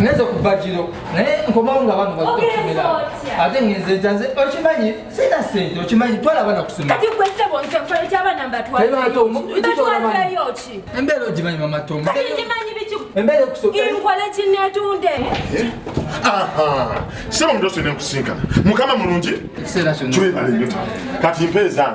Nezoku bajiro. Ne nkomanga abantu bakutumira. Ate ngenze janze ochimanyi sina sente ochimanyi twala abana kusuma. Kati kwese bonse kwale kya abana batwa. Ema to mukuti to abana. Batwa yochi. Embele ojimanyi mama to. Kati ojimanyi bichu. Embele kusuka. Ili kwale chine atunde. Aha. Sero ndoso ne kusinga. Mukama mulunji. Sera chono. Chwe bale nyota. Kati mpeza.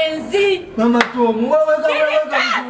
Benzi! Mama tu, mama mãe, mama mãe!